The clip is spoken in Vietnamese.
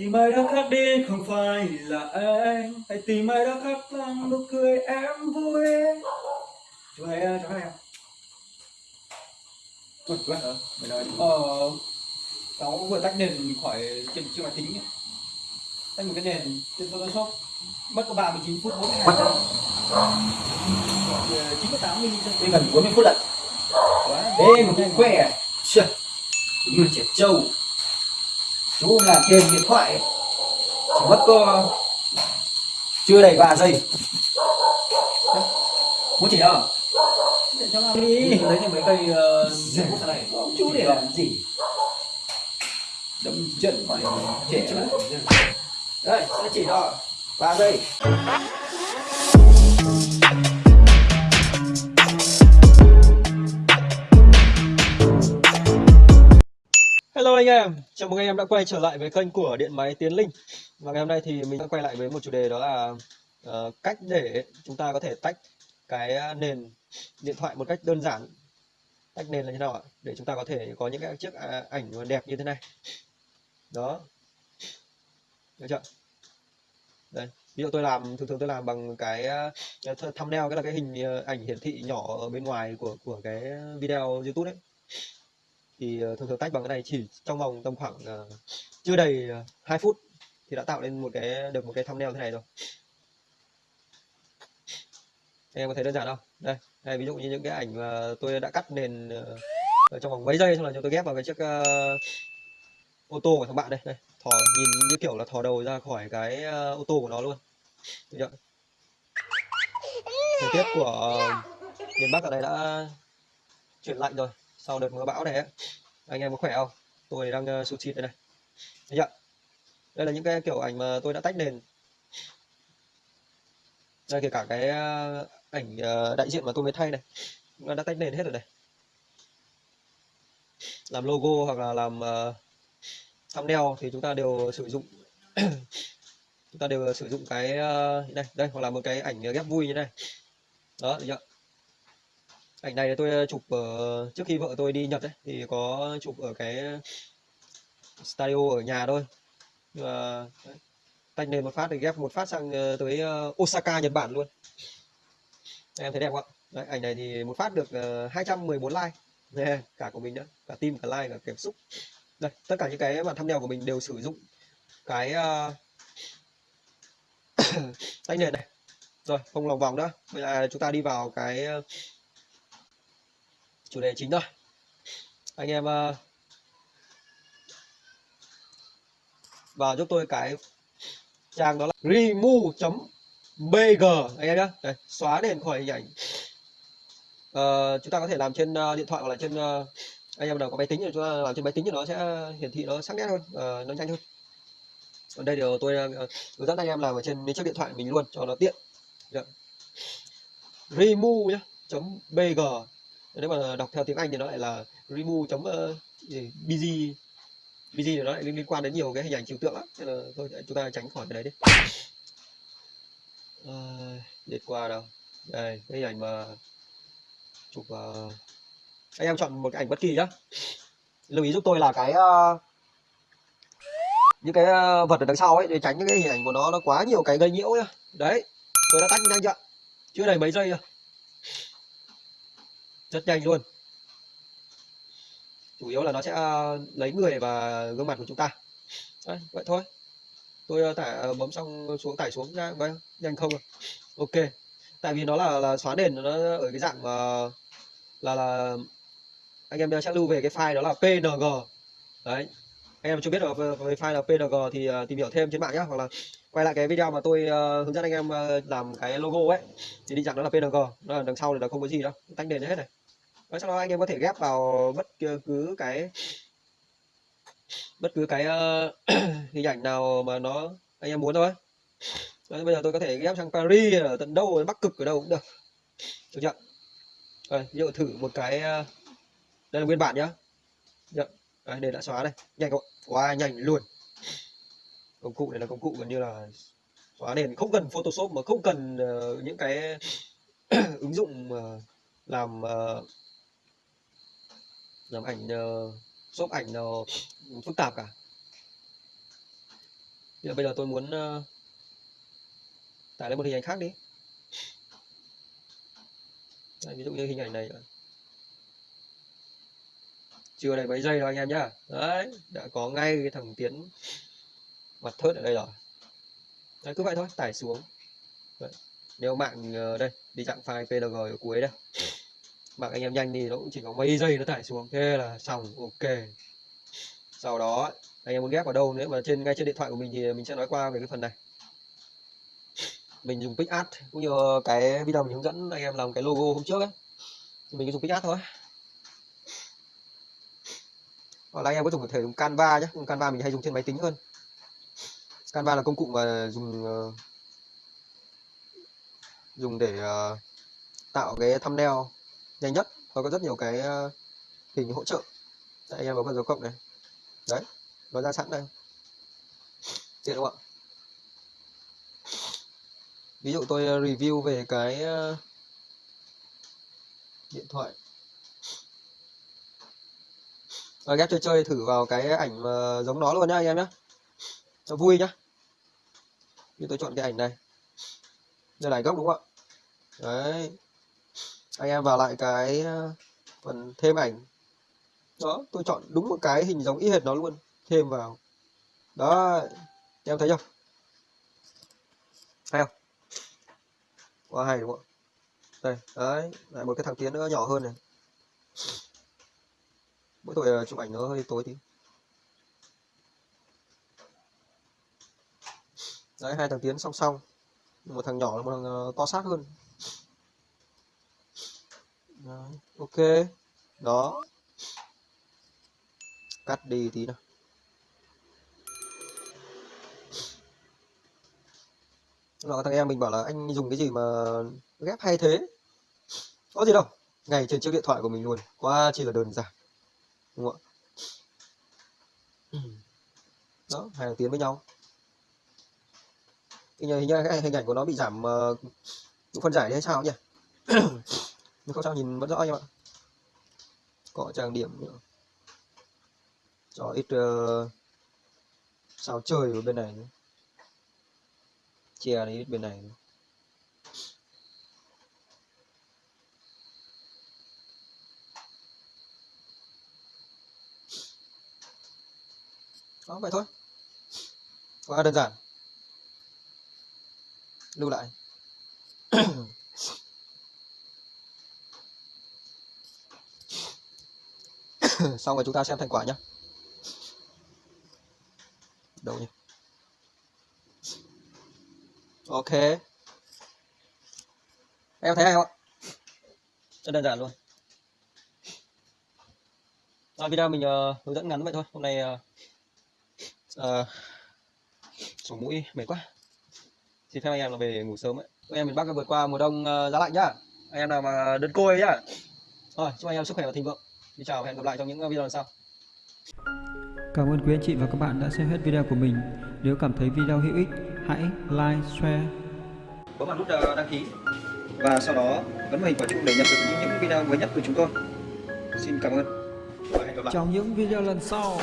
Tìm ai đó khác đi không phải là anh Hãy tìm ai đó khác làm nụ cười em vui. Hay, chú hay không? Ui, chú hay hả? Mày nói Ờ, cháu vừa tách nền khỏi trên chiếc máy tính ấy. Tách một cái nền trên Photoshop. Mất có 39 phút 40 ngày. 98 mm Đến gần 40 phút lận Quá Ê một cái khỏe. Chà, Đúng là trẻ trâu Chú làm trên điện thoại. Chỉ mất có Chưa đầy 3 giây. Muốn chỉ? Để cho làm đi. Lấy thêm mấy cây uh, này. Chú để làm gì? Đâm chân mày trẻ lắm Đây, sẽ chỉ cho 3 giây Hello anh em, chào mừng anh em đã quay trở lại với kênh của Điện Máy Tiến Linh. Và ngày hôm nay thì mình sẽ quay lại với một chủ đề đó là uh, cách để chúng ta có thể tách cái ờ, nền điện thoại một cách đơn giản. Tách nền là như nào ạ? Để chúng ta có thể có những cái chiếc ờ, ảnh đẹp như thế này. Đó. Được chưa? Đây, ví dụ tôi làm, thường thường tôi làm bằng cái thumbnail, cái là cái hình ảnh hiển thị nhỏ ở bên ngoài của của cái video YouTube đấy thì ờ, thường thường tách bằng cái này chỉ trong vòng tầm khoảng uh, chưa đầy ờ, uh, 2 phút thì đã tạo lên một cái được một cái thumbnail thế này rồi. Em có thấy đơn giản không? Đây đây ví dụ như những cái ảnh mà tôi đã cắt nền uh, trong vòng mấy giây xong là cho tôi ghép vào cái chiếc uh, ô tô của thằng bạn đây. Đây thò nhìn như kiểu là thò đầu ra khỏi cái uh, ô tô của nó luôn. Được chưa? Thời tiết của uh, miền Bắc ở đây đã chuyển lạnh rồi sau đợt mưa bão này ấy. anh em có khỏe không? Tôi đang uh, sụt xịt đây này. Thấy chưa? đây là những cái kiểu ảnh mà tôi đã tách nền. Đây kể cả cái uh, ảnh uh, đại diện mà tôi mới thay này. Nó đã tách nền hết rồi này. Làm logo hoặc là làm uh, thumbnail thì chúng ta đều sử dụng. Chúng ta đều sử dụng cái uh, đây đây hoặc là một cái ảnh ghép vui như này. Đó được chưa? Ảnh này tôi ờ, chụp ở trước khi vợ tôi đi Nhật ấy, thì có chụp ở cái studio ở nhà thôi. Nhưng mà tách lên một phát thì ghép một phát sang ờ, tới Osaka Nhật Bản luôn. Em thấy đẹp không ạ? Đấy, ảnh này thì một phát được 214 like. Nè, cả của mình nữa cả tim cả like cả cảm xúc. Đây tất cả những cái bản thumbnail của mình đều sử dụng cái uh, tách nền này. Rồi không lòng vòng nữa. Bây giờ chúng ta đi vào cái chủ đề chính thôi. Anh em ờ, uh, vào giúp tôi cái trang đó là remove.bg anh em nhé Đây, xóa nền khỏi hình ảnh. Uh, chúng ta có thể làm trên uh, điện thoại hoặc là trên uh, anh em nào có máy tính thì chúng ta làm trên máy tính thì nó sẽ hiển thị nó sắc nét hơn uh, nó nhanh hơn. Còn đây điều tôi uh, hướng dẫn anh em làm ở trên chiếc điện thoại mình luôn cho nó tiện. Yeah. remove nhé .bg nếu mà đọc theo tiếng Anh thì nó lại là remove chấm ờ, bg bg thì nó lại liên quan đến nhiều cái hình ảnh trừu tượng lắm. Nên là thôi chúng ta tránh khỏi cái đấy đi. À, liệt qua đâu? Đây cái hình ảnh mà chụp uh, anh em chọn một cái ảnh bất kỳ nhá. Lưu ý giúp tôi là cái uh, những cái uh, vật ở đằng sau ấy để tránh những cái hình ảnh của nó nó quá nhiều cái gây nhiễu nhá. Đấy tôi đã tách nhanh chưa? Chưa đầy mấy giây rồi rất nhanh luôn. Chủ yếu là nó sẽ lấy người và gương mặt của chúng ta. Đấy, vậy thôi. Tôi tải bấm xong xuống tải xuống ra vậy nhanh không à? ok. Tại vì nó là là xóa nền nó ở cái dạng uh, là là anh em sẽ lưu về cái file đó là png. Đấy. Anh em chưa biết được về file là png thì tìm hiểu thêm trên mạng nhé hoặc là quay lại cái video mà tôi uh, hướng dẫn anh em làm cái logo ấy thì đi dạng đó là png. Nó là đằng sau thì là không có gì đâu. Tách nền hết này và sau đó anh em có thể ghép vào bất cứ cái bất cứ cái uh, hình ảnh nào mà nó anh em muốn thôi. Đấy, bây giờ tôi có thể ghép sang Paris ở tận đâu Bắc cực ở đâu cũng được. Được chưa? Rồi ví dụ thử một cái uh, đây là nguyên bản nhá. Được Đấy, đây đã xóa đây. Nhanh không quá wow, nhanh luôn. Công cụ này là công cụ gần như là xóa nền. Không cần Photoshop mà không cần uh, những cái ứng dụng uh, làm uh, làm ảnh ờ, shop ảnh nó phức tạp cả. Bây giờ, bây giờ tôi muốn ờ, tải lên một hình ảnh khác đi. Đây, ví dụ như hình ảnh này. Chưa đầy mấy giây rồi anh em nhá. Đấy đã có ngay cái thằng tiến mặt thớt ở đây rồi. Đấy cứ vậy thôi tải xuống. Đấy. nếu mạng đây đi dạng file PNG ở cuối đây mạng anh em nhanh thì nó cũng chỉ có mấy giây nó tải xuống. Thế là xong, ok. Sau đó, anh em muốn ghép vào đâu nữa, mà trên, ngay trên điện thoại của mình thì mình sẽ nói qua về cái phần này. Mình dùng PixArt cũng như cái video mình hướng dẫn anh em làm cái logo hôm trước ấy. Mình cứ dùng PixArt thôi. Hoặc là anh em có dùng thể dùng Canva nhé dùng Canva mình hay dùng trên máy tính hơn. Canva là công cụ mà dùng ờ, dùng để ờ, tạo cái thumbnail nhanh nhất. Và có rất nhiều cái ờ, hình hỗ trợ Đây, anh em vào con dấu cộng này. Đấy nó ra sẵn đây. Tiện không ạ? Ví dụ tôi ờ, review về cái ờ, điện thoại. Rồi ghép chơi chơi thử vào cái ảnh mà giống nó luôn nhá anh em nhá. Cho vui nhá. Như tôi chọn cái ảnh này. Đây là ảnh gốc đúng không ạ? Đấy anh em vào lại cái ờ, phần thêm ảnh. Đó, tôi chọn đúng một cái hình giống y hệt nó luôn, thêm vào. Đó, em thấy không? Hay không? Quá hay đúng không? Đây, đấy, lại một cái thằng tiến nữa, nhỏ hơn này. Mỗi tuổi ờ, chụp ảnh nó hơi tối tí. Đấy, hai thằng tiến song song. Một thằng nhỏ, một thằng ờ, to xác hơn đấy, ok. Đó. Cắt đi tí nào. Rồi thằng em mình bảo là anh dùng cái gì mà ghép hay thế? Có gì đâu. Ngay trên chiếc điện thoại của mình luôn. Quá chỉ là đơn giản. Đúng không ạ? Đó hai thằng tiến với nhau. Hình như, hình hình ảnh của nó bị giảm ờ, uh, phân giải đấy hay sao nhỉ? nhưng không sao nhìn vẫn rõ em ạ. Có trang điểm nữa. Cho ít uh, sao chơi ở bên này nữa. Che đi ít bên này nữa. đó vậy thôi. Quá đơn giản. Lưu lại. xong rồi chúng ta xem thành quả nhé đâu nhỉ? Ok. Em thấy hay không ạ? Rất đơn giản luôn. À, video mình uh, hướng dẫn ngắn vậy thôi. Hôm nay uh, uh, sổ mũi mệt quá. Xin phép anh em là về ngủ sớm ấy anh em miền Bắc vượt qua mùa đông uh, giá lạnh nhá. Anh em nào mà đơn côi nhá. Thôi chúc anh em sức khỏe và thịnh vượng xin chào và hẹn gặp lại trong những video lần sau Cảm ơn quý anh chị và các bạn đã xem hết video của mình. Nếu cảm thấy video hữu ích, hãy like, share bấm vào nút uh, đăng ký và sau đó bấm vào hình quả chuông để nhận được những, những video mới nhất của chúng tôi xin cảm ơn và hẹn gặp lại trong những video lần sau.